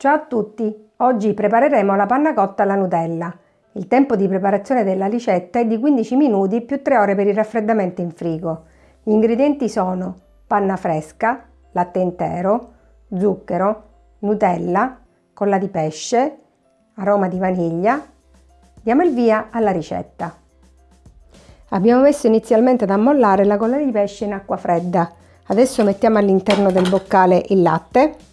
Ciao a tutti! Oggi prepareremo la panna cotta alla Nutella. Il tempo di preparazione della ricetta è di 15 minuti più 3 ore per il raffreddamento in frigo. Gli ingredienti sono panna fresca, latte intero, zucchero, Nutella, colla di pesce, aroma di vaniglia. Diamo il via alla ricetta. Abbiamo messo inizialmente ad ammollare la colla di pesce in acqua fredda. Adesso mettiamo all'interno del boccale il latte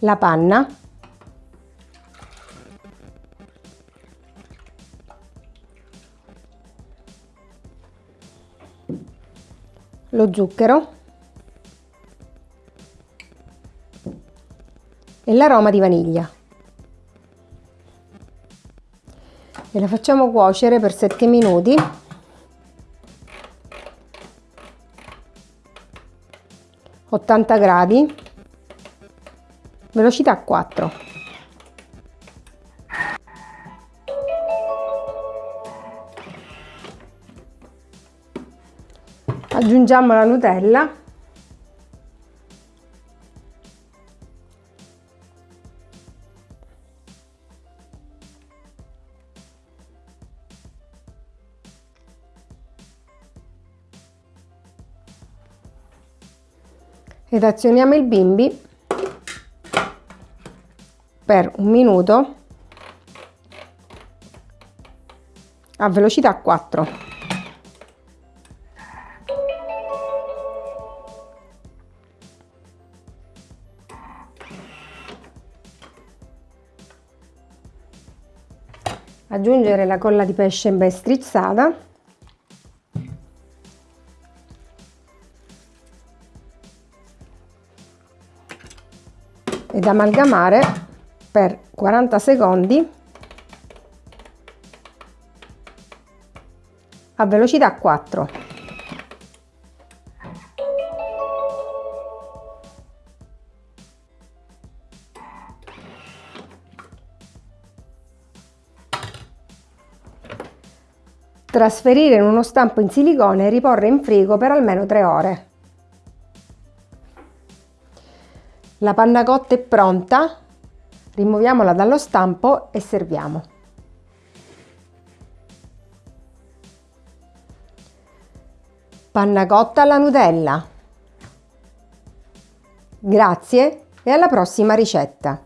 la panna. Lo zucchero. E l'aroma di vaniglia. E la facciamo cuocere per 7 minuti. Ottanta gradi velocità 4 aggiungiamo la Nutella. Ed azioniamo il bimbi per un minuto a velocità 4 aggiungere la colla di pesce ben strizzata. Ed amalgamare per 40 secondi a velocità 4. Trasferire in uno stampo in silicone e riporre in frigo per almeno 3 ore. La panna cotta è pronta, Rimuoviamola dallo stampo e serviamo. Panna cotta alla Nutella. Grazie e alla prossima ricetta!